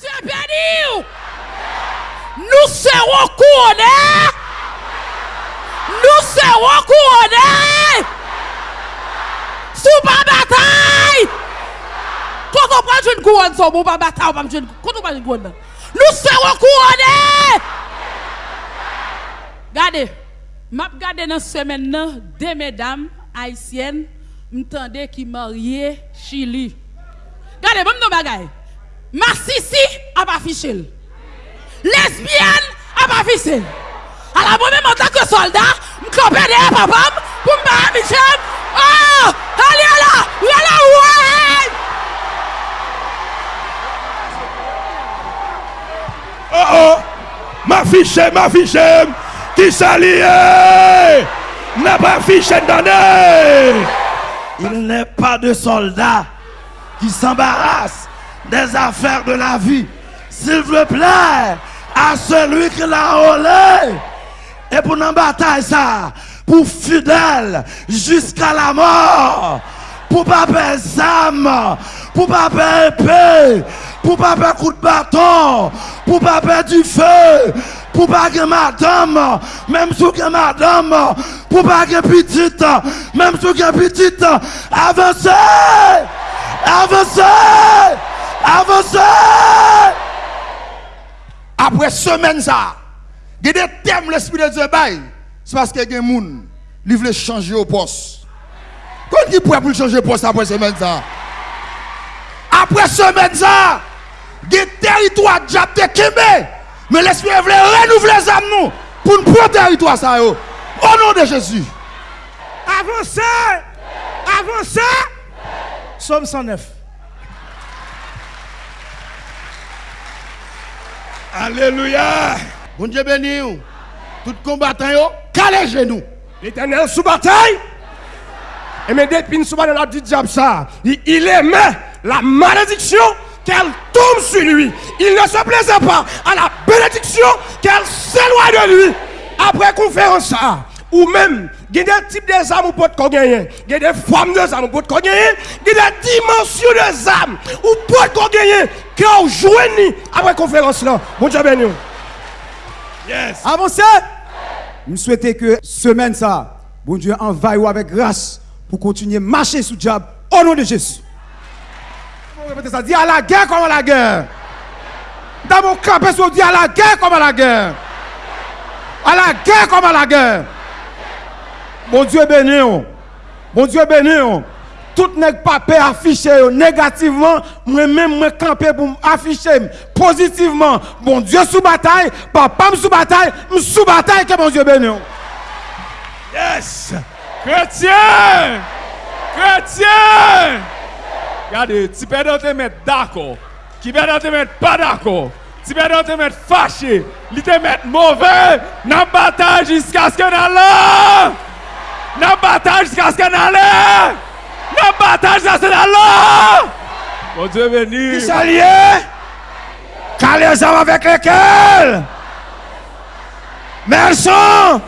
Dieu béni. Nous serons couronnés. Nous serons couronnés. Sous ma bataille. Quand on prend une couronne, sur mon bataille, on prend une Quand on prend une couronne, non. nous serons couronnés. Regardez. M'a regardé dans ce maintenant deux mesdames haïtiennes m'tendait qui mariées Chili. Regardez, même nos bagailles. Ma sissi a pas affiché. Lesbienne a pas affiché. Alors moi-même en tant que soldat, m'camper derrière papa pour me battre Michel. Oh, allez là, là, ouais. Oh oh, ma fiche, ma fiche, qui s'allie, n'a pas fiché donné. Il n'est pas de soldat qui s'embarrasse des affaires de la vie. S'il vous plaît, à celui qui l'a volé. Et pour une bataille ça, pour fidèle jusqu'à la mort, pour pas perdre âme, pour pas perdre épée, pour pas perdre coup de bâton, pour pas perdre du feu, pour pas que madame, même si que madame, pour pas que petite, même si que petite, avancez, avancez. Après semaine ça, il y a des thèmes l'esprit de Dieu. C'est parce que y a des gens qui veulent changer au poste. Quand qui prêt pour changer au poste après semaine ça? Après semaine ça, des territoires déjà te Mais l'esprit veut renouveler les âmes pour nous prendre territoire ça. Au nom de Jésus. Avancez Avancez Somme 109. Alléluia. Bon Dieu béni. Tout combattant calez genoux. L'éternel sous bataille. Et mais depuis sous bataille, on a dit diable ça. Il, il aimait la malédiction qu'elle tombe sur lui. Il ne se plaisait pas à la bénédiction qu'elle s'éloigne de lui. Après conférence ça, ou même, il y a des types de âmes pour te gagner. Il y a des formes de âmes pour te gagner. Il y a des dimensions de âmes ou pour te gagner. Qui ont joué après conférence là. Bon Dieu béni. Yes. Avancez. Nous souhaitons que semaine ça, bon Dieu envahisse avec grâce pour continuer à marcher sous le diable au nom de Jésus. On va répéter ça. Dis à la guerre comme à la guerre. Dans mon camp, on dit à la guerre comme à la guerre. À la guerre comme à la guerre. Bon Dieu béni on. Bon Dieu béni on. Tout nèg papier affiché négativement, moi-même moi camper pour afficher positivement. Bon Dieu sous bataille, papa sous bataille, sous bataille que bon Dieu béni on. Yes! Chrétien! Chrétien! Regardez, tu peux te mettre d'accord. Tu peux te mettre pas d'accord. Tu peux te mettre fâché. Tu te mettre mauvais. N'a bataille jusqu'à ce que nous Nan bataj jiska skè nan lè! Nan bataj jiska skè nan lò! Bon Dieu veni! Ki sa liè? Kalè zan avèk lèkèl! Merson!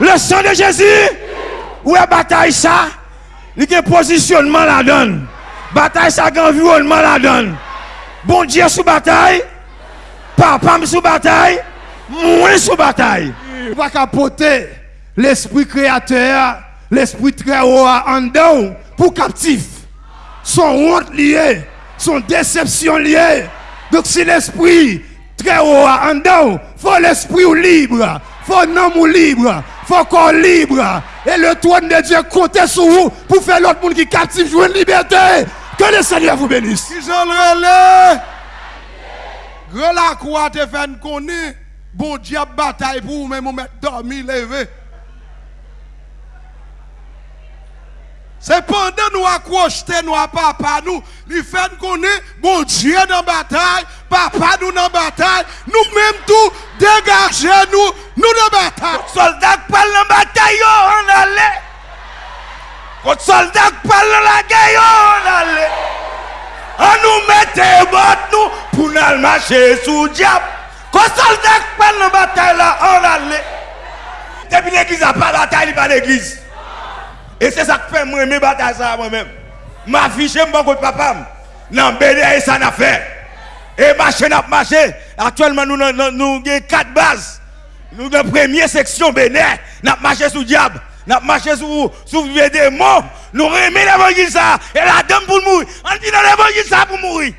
Le sang de Jésus! Ou e bataj sa? Li gen posisyonman la don. Bataj sa gen environman la don. Bon Dieu sou bataj! Papam sou bataj! Moi sous bataille. Pas capoter l'esprit créateur, l'esprit très haut en dedans pour captif. Son honte liée, son déception liée. Donc c'est l'esprit très haut en dedans. Faut l'esprit ou libre. Faut un homme ou libre. Faut corps libre. Et le trône de Dieu compte sur vous pour faire l'autre monde qui est captif jouer une liberté. Que le Seigneur vous bénisse. Si je le relais, la croix te fait connaître, bon diable bataille pour vous, même vous mettre dormi, levé. C'est pendant nous accrocher nous à papa nous, il fait nous connaître, bon Dieu dans la bataille, papa nous dans la bataille, nous même tout, dégagez nous, nous dans la bataille. Soldat qui parle dans la bataille, on allait. Quand soldat qui parle dans la guerre, on allait. On nous mettait botte nous pour nous marcher sous le diable. Quand soldat dans la bataille là, on allait. Depuis l'église n'a pas bataille, il pas d'église. Et c'est ça qui fait moi aimer bataille ça moi-même. Ma fiche, mon contre papa. Non, béné, ça n'a fait. Et marché n'a marché. Actuellement, nous avons quatre bases. Nous avons première section béné. Nous avons marché sous diable. Nous avons marché sous, sous démons. Nous remet l'évangile ça. Et la dame pour mourir. On dit dans l'évangile ça pour mourir.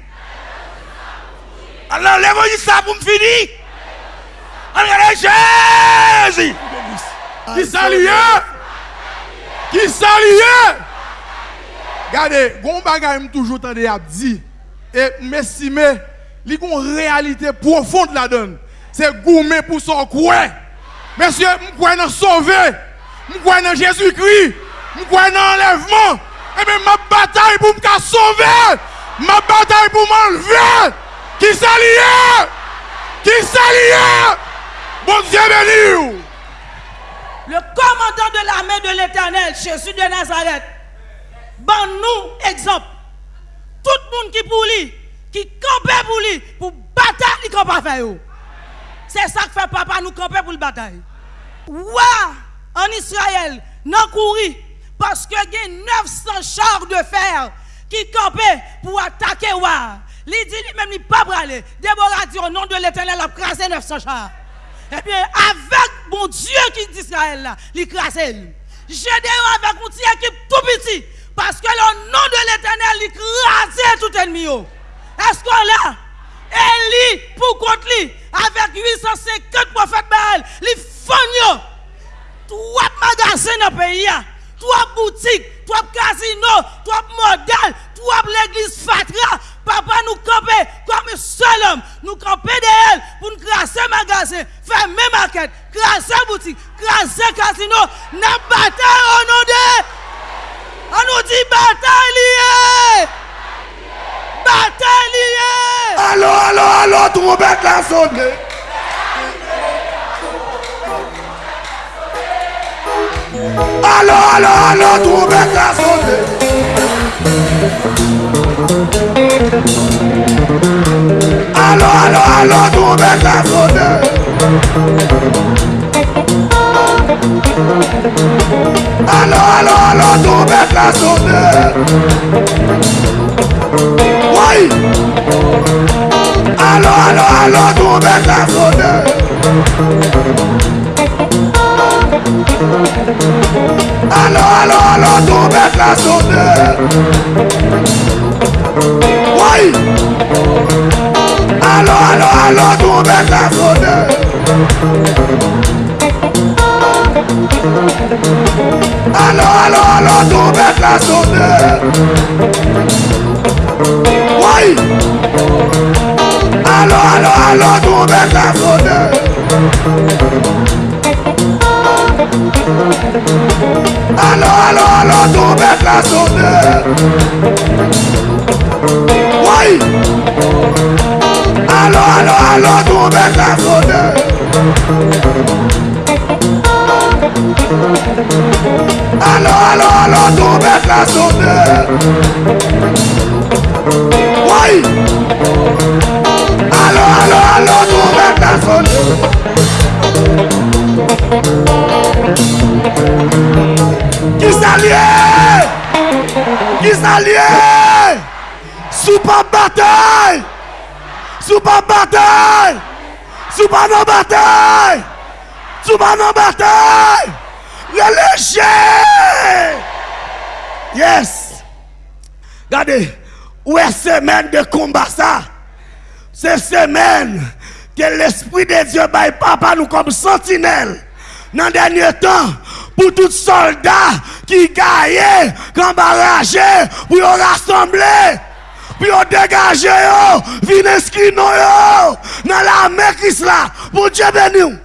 Alors l'évangile ça pour me finir. On regarde Jésus. Qui s'allie Qui s'allie Regardez, gon bagay m toujours tande ap di et m'estime li gon réalité profonde donne. C'est gourmet pour son quoi. Monsieur, m crois dans sauver. M crois dans Jésus-Christ. M crois dans enlèvement. Et bien ma bataille pour me sauver. Ma bataille pour m'enlever. Qui s'allie Qui s'allie Bon Dieu béni. Le commandant de l'armée de l'éternel, Jésus de Nazareth, ban nous exemple. Tout le monde qui pour lui, qui campe pour lui, pour bataille, il campe faire. C'est ça que fait papa nous camper pour le bataille. Ouais, en Israël, non courir, parce que y a 900 chars de fer qui campaient pour attaquer Wa. Il dit lui-même, il pas aller. Déborah dit au nom de l'éternel, a crasé 900 chars. Eh bien, avec mon Dieu qui dit Israël là, il crase. Gédéon avec mon petit équipe tout petit. Parce que le nom de l'éternel, il crase tout ennemi. Est-ce qu'on l'a? Eli, pour contre lui, avec 850 prophètes Baal, il font trois magasins dans le pays, trois boutiques, trois casinos, trois modèles, trois l'église Fatra, Papa nous camper comme un seul homme. Nous camper de pour nous crasser magasin, faire même market, crasser boutique, crasser casino. N'a bataille. On nous dit bataille liée. Bataille liée. Allô, allô, allô, trompette la sonne. Allô, allô, allô, trompette la sonne. Allô, trompette la sonne. Allô, allô, allô, trompette la sonne. Oui. Allô, allô, allô, trompette la sonne. Allô, allô, allô, trompette la sonne. Oui. alo alo tou be se foude Alo alo alo tou be se foude allô, trompette la sonne. Allô, allô, allô, trompette la sonne. Oui. Allô, allô, allô, trompette la sonne. Qui s'allie Qui s'allie pas bataille pas bataille Souba nan batay! Souba nan batay! Releje! Yes! Gade, ou e semen de komba sa? Se semen ke l'esprit de Diyo bay papa nou kom sentinel nan denye tan pou tout soldat ki gaye, kambaraje, pou yo rassemble! pi yo degaje yo, vin eski nou yo, nan la mekis la, bon pou dje beni ou.